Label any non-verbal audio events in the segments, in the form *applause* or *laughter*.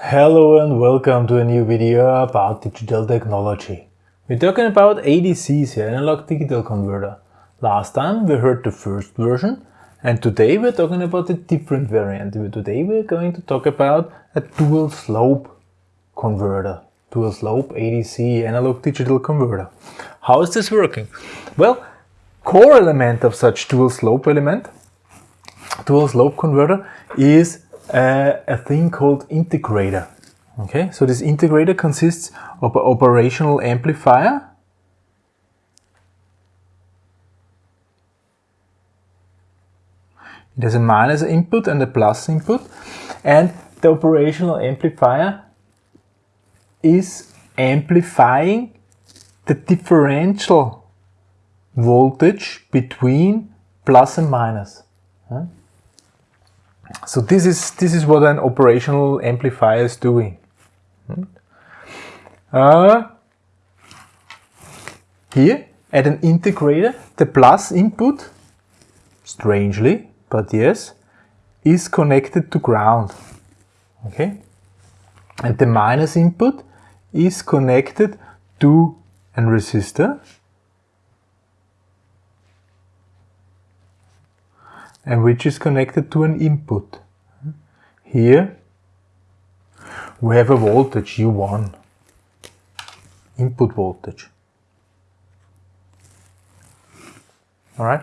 Hello and welcome to a new video about digital technology. We're talking about ADCs here, analog digital converter. Last time we heard the first version and today we're talking about a different variant. Today we're going to talk about a dual slope converter. Dual slope ADC analog digital converter. How is this working? Well, core element of such dual slope element, dual slope converter is a thing called integrator. Okay, so this integrator consists of an operational amplifier It has a minus input and a plus input and the operational amplifier is amplifying the differential voltage between plus and minus. So this is this is what an operational amplifier is doing. Uh, here at an integrator, the plus input, strangely, but yes, is connected to ground. Okay? And the minus input is connected to a resistor and which is connected to an input. Here we have a voltage U1, input voltage. Alright?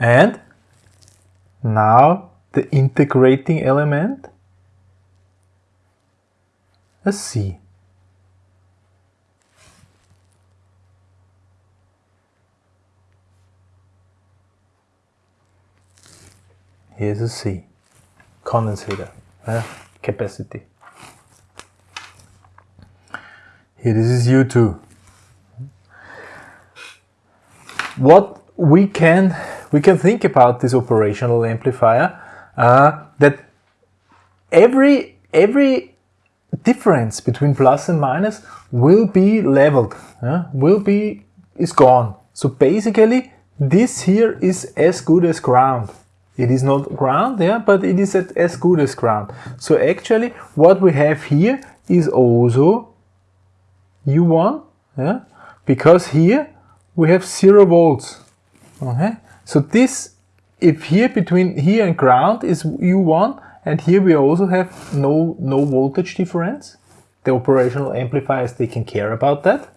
And now the integrating element, a C. Here's a C, condensator, uh, capacity. Here this is U2. What we can we can think about this operational amplifier uh, that every every difference between plus and minus will be leveled, uh, will be is gone. So basically this here is as good as ground. It is not ground, yeah, but it is at as good as ground. So actually what we have here is also U1, yeah, because here we have zero volts. Okay, so this, if here between here and ground is U1, and here we also have no, no voltage difference, the operational amplifier is taking care about that.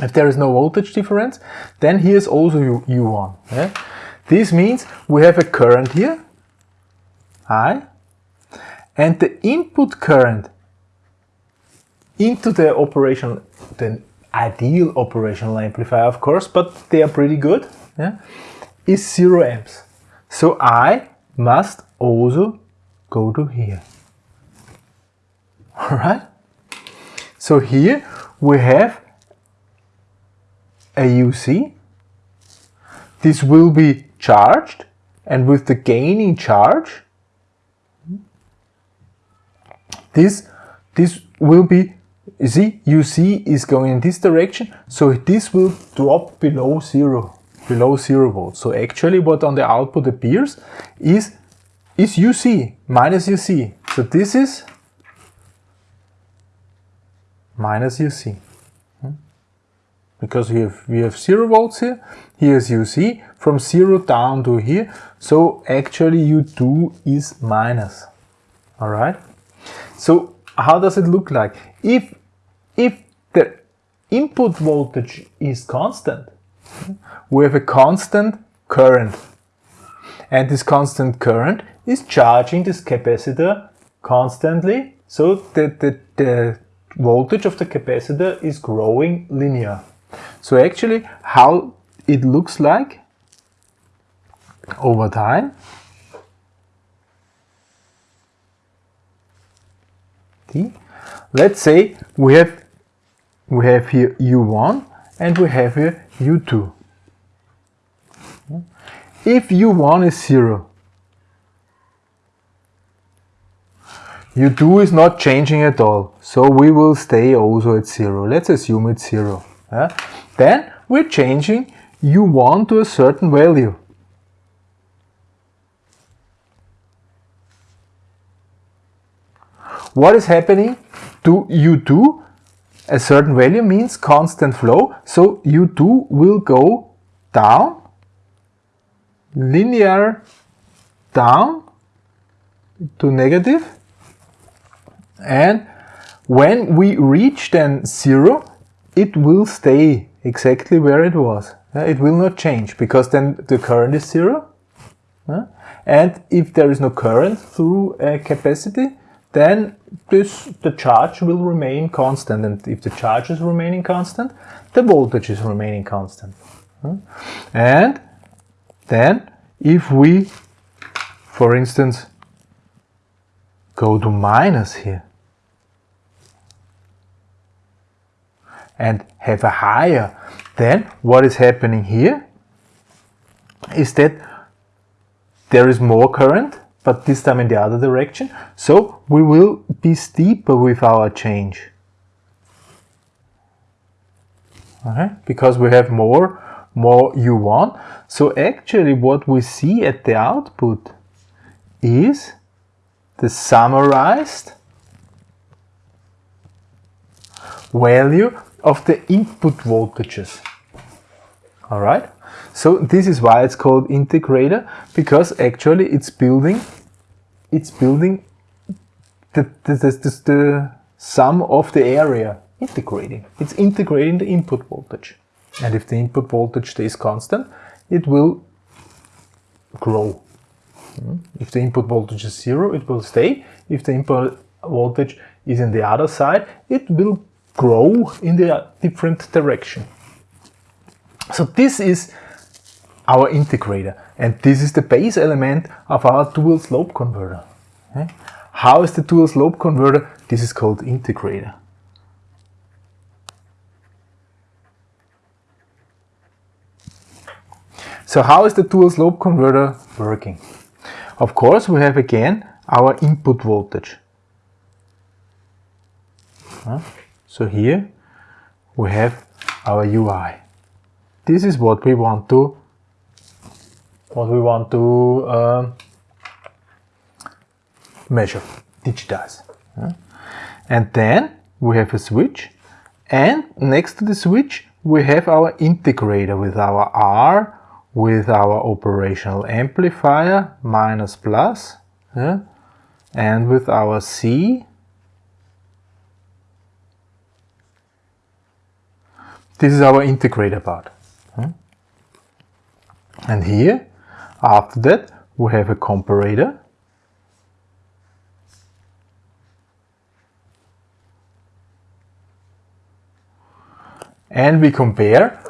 If there is no voltage difference, then here's also U, U1. Yeah? This means we have a current here, I, and the input current into the operational, the ideal operational amplifier of course, but they are pretty good, yeah, is 0 amps. So I must also go to here. *laughs* Alright? So here we have a UC. This will be charged and with the gaining charge this this will be you see UC is going in this direction so this will drop below zero below zero volts so actually what on the output appears is is UC minus UC so this is minus UC because we have, we have 0 volts here, here's UC, from 0 down to here, so actually U2 is minus, alright? So how does it look like? If, if the input voltage is constant, we have a constant current, and this constant current is charging this capacitor constantly, so that the, the voltage of the capacitor is growing linear. So actually how it looks like over time let's say we have we have here u1 and we have here u2 if u1 is 0 u2 is not changing at all. So we will stay also at 0 let's assume it's 0 yeah? Then we're changing u1 to a certain value. what is happening to U2? A certain value means constant flow, so U2 will go down, linear down to negative, and when we reach then zero, it will stay exactly where it was. It will not change because then the current is zero. And if there is no current through a capacity, then this, the charge will remain constant. And if the charge is remaining constant, the voltage is remaining constant. And then if we, for instance, go to minus here, and have a higher, then what is happening here is that there is more current, but this time in the other direction. So we will be steeper with our change. Okay? Because we have more, more U1. So actually what we see at the output is the summarized value of the input voltages. All right. So this is why it's called integrator because actually it's building, it's building the, the, the, the sum of the area integrating. It's integrating the input voltage. And if the input voltage stays constant, it will grow. Hmm? If the input voltage is zero, it will stay. If the input voltage is in the other side, it will grow in the different direction. So this is our integrator and this is the base element of our dual slope converter. Okay? How is the dual slope converter? This is called integrator. So how is the dual slope converter working? Of course we have again our input voltage. So here we have our UI. This is what we want to what we want to uh, measure, digitize. And then we have a switch and next to the switch we have our integrator with our R, with our operational amplifier, minus plus, yeah? and with our C This is our integrator part. Hmm? And here, after that, we have a comparator. And we compare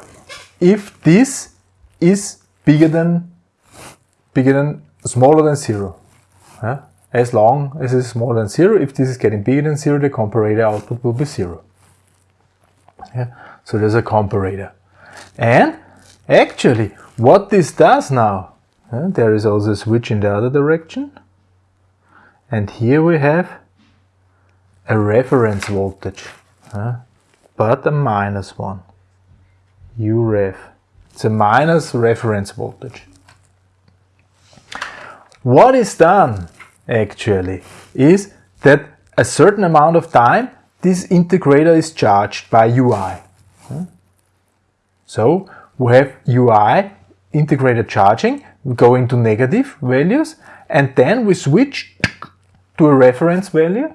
if this is bigger than, bigger than, smaller than zero. As long as it's smaller than zero, if this is getting bigger than zero, the comparator output will be zero. Yeah. So there's a comparator. And actually, what this does now, uh, there is also a switch in the other direction. And here we have a reference voltage, uh, but a minus one, U ref. It's a minus reference voltage. What is done actually is that a certain amount of time this integrator is charged by UI. So we have UI integrated charging, we go into negative values, and then we switch to a reference value,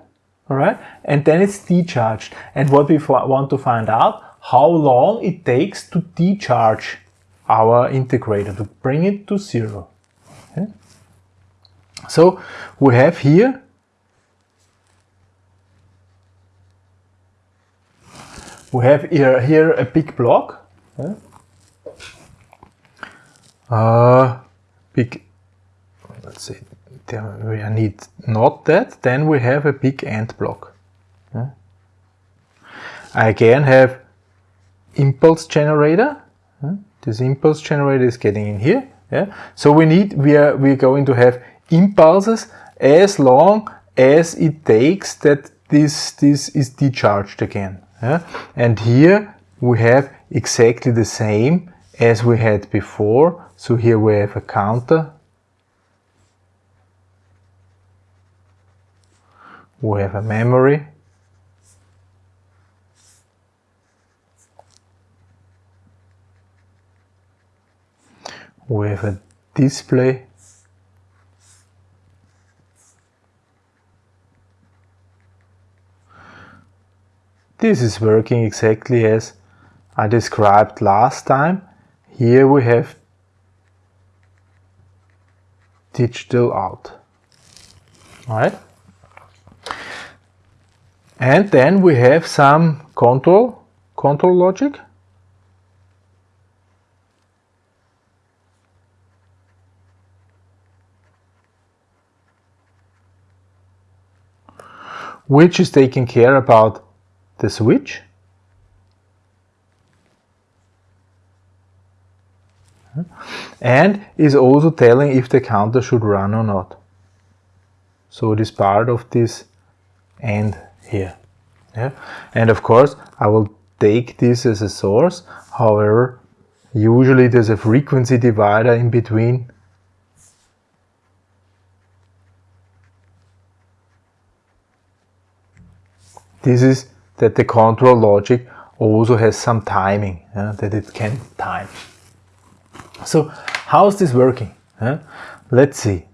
all right? And then it's decharged. And what we want to find out, how long it takes to decharge our integrator, to bring it to zero. Okay? So we have here we have here, here a big block. Yeah? Uh, big, let's see, there we need not that, then we have a big AND block. Yeah? I again have impulse generator. Yeah? This impulse generator is getting in here. Yeah? So we need, we are, we are going to have impulses as long as it takes that this, this is decharged again. Yeah? And here we have exactly the same as we had before. So here we have a counter. we have a memory, we have a display, This is working exactly as I described last time. Here we have digital out. Alright? And then we have some control, control logic. which is taking care about the switch and is also telling if the counter should run or not. So it is part of this AND here. Yeah? And of course I will take this as a source, however usually there's a frequency divider in between This is that the control logic also has some timing, yeah, that it can time. So how is this working? Yeah? Let's see.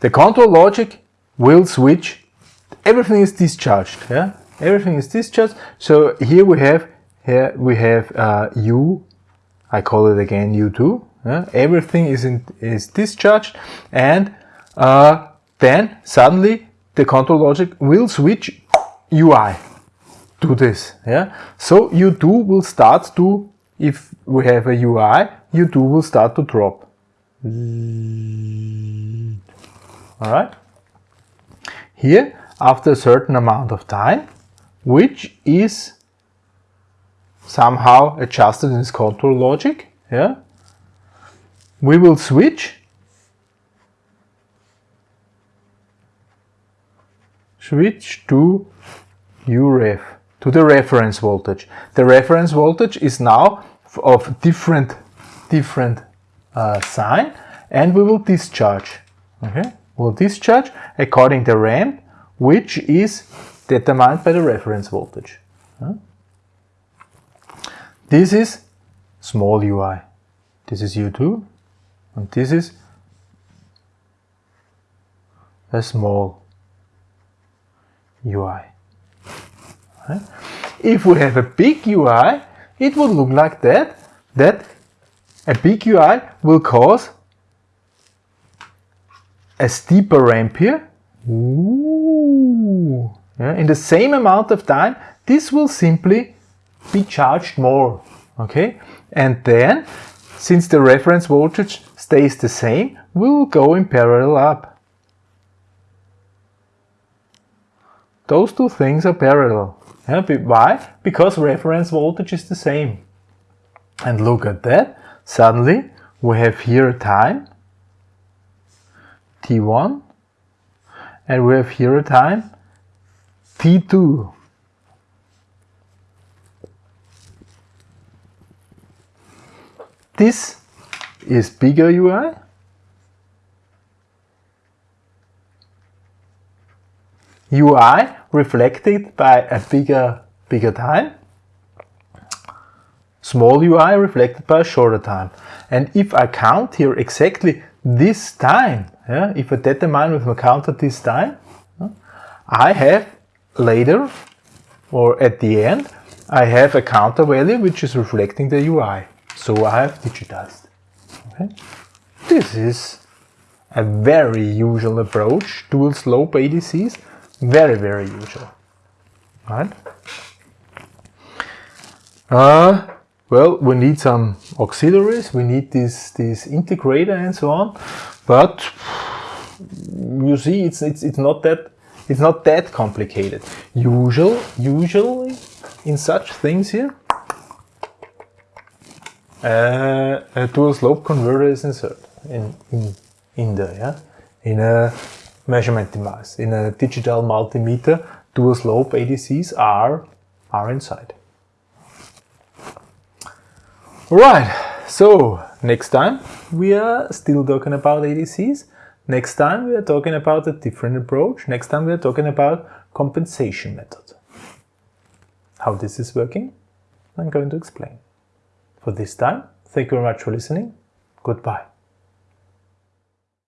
The control logic will switch, everything is discharged, yeah? Everything is discharged. So here we have, here we have uh, U I call it again U2. Yeah? Everything is, in, is discharged and uh, then suddenly the control logic will switch UI to this. Yeah? So U2 will start to, if we have a UI, U2 will start to drop. Alright? Here, after a certain amount of time, which is somehow adjusted in this control logic. Yeah, we will switch switch to UREF to the reference voltage. The reference voltage is now of different different uh, sign and we will discharge. Okay, we'll discharge according to ramp which is determined by the reference voltage. This is small UI. This is U2 and this is a small UI. Right? If we have a big UI, it would look like that, that a big UI will cause a steeper ramp here. Ooh. Yeah, in the same amount of time, this will simply be charged more. Okay, and then since the reference voltage stays the same, we will go in parallel up. Those two things are parallel. Yeah, why? Because reference voltage is the same. And look at that. Suddenly we have here a time t1 and we have here a time t2. This is bigger UI. UI reflected by a bigger, bigger time. Small UI reflected by a shorter time. And if I count here exactly this time, yeah, if I determine with my counter this time, I have later or at the end, I have a counter value which is reflecting the UI. So I have digitized. Okay. This is a very usual approach, dual slope ADCs, very, very usual. Right? Uh, well, we need some auxiliaries, we need this, this integrator and so on, but you see, it's, it's, it's not that it's not that complicated. Usual, usually in such things here, uh, a dual slope converter is inserted in, in, in there, yeah? In a measurement device. In a digital multimeter, dual slope ADCs are, are inside. Alright, so next time we are still talking about ADCs. Next time we are talking about a different approach. Next time we are talking about compensation method. How this is working, I'm going to explain. For this time, thank you very much for listening. Goodbye.